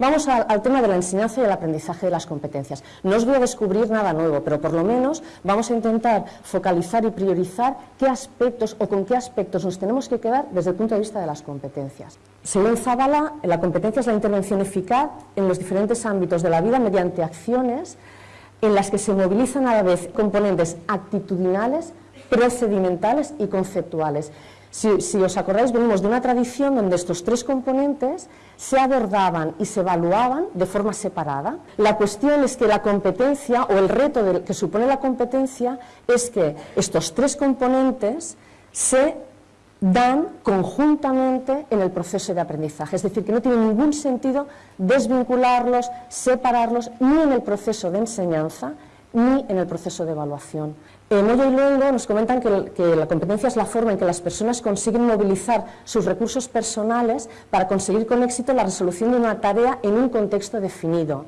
Vamos al, tema de la enseñanza y el aprendizaje de las competencias. No os voy a descubrir nada nuevo, pero por lo menos vamos a intentar focalizar y priorizar qué aspectos o con qué aspectos nos tenemos que quedar desde el punto de vista de las competencias. Según Zavala, la competencia es la intervención eficaz en los diferentes ámbitos de la vida mediante acciones en las que se movilizan a la vez componentes actitudinales, procedimentales y conceptuales. Si, si, os acordáis, venimos de una tradición donde estos tres componentes se abordaban y se evaluaban de forma separada. La cuestión es que la competencia o el reto que supone la competencia es que estos tres componentes se dan conjuntamente en el proceso de aprendizaje. Es decir, que no tiene ningún sentido desvincularlos, separarlos, ni en el proceso de enseñanza, ni en el proceso de evaluación. En Moyo y Luengo nos comentan que, que, la competencia es la forma en que las personas consiguen movilizar sus recursos personales para conseguir con éxito la resolución de una tarea en un contexto definido.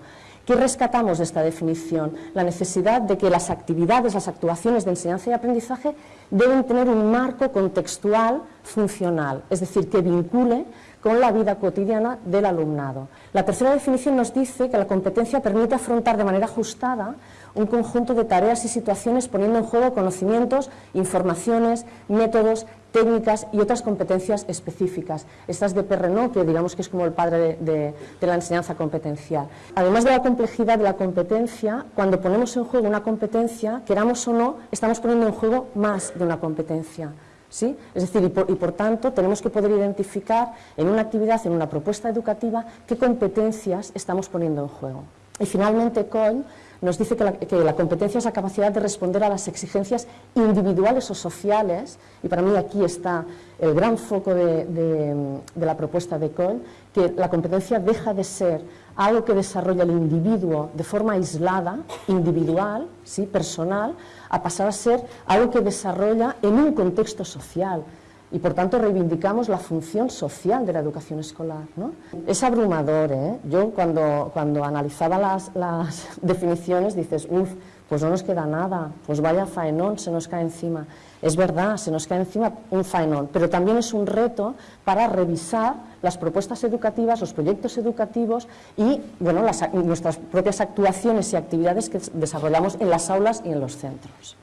¿Qué rescatamos de esta definición? La necesidad de que las actividades, las actuaciones de enseñanza y aprendizaje deben tener un marco contextual funcional, es decir, que vincule con la vida cotidiana del alumnado. La tercera definición nos dice que la competencia permite afrontar de manera ajustada un conjunto de tareas y situaciones poniendo en juego conocimientos, informaciones, métodos, técnicas y otras competencias específicas. Estas de Perrenot, que digamos que es como el padre de, de, la enseñanza competencial. Además de la complejidad de la competencia, cuando ponemos en juego una competencia, queramos o no, estamos poniendo en juego más de una competencia. ¿Sí? Es decir, y por, tanto tenemos que poder identificar en una actividad, en una propuesta educativa, qué competencias estamos poniendo en juego. Y finalmente, Coll nos dice que la, que la, competencia es la capacidad de responder a las exigencias individuales o sociales, y para mí aquí está el gran foco de, de, la propuesta de Coll, que la competencia deja de ser algo que desarrolla el individuo de forma aislada, individual, ¿sí? personal, a pasar a ser algo que desarrolla en un contexto social, y por tanto reivindicamos la función social de la educación escolar. ¿no? Es abrumador, ¿eh? yo cuando, cuando analizaba las, las definiciones dices, uff, pues no nos queda nada, pues vaya faenón, se nos cae encima. Es verdad, se nos cae encima un faenón, pero también es un reto para revisar las propuestas educativas, los proyectos educativos y bueno, las, nuestras propias actuaciones y actividades que desarrollamos en las aulas y en los centros.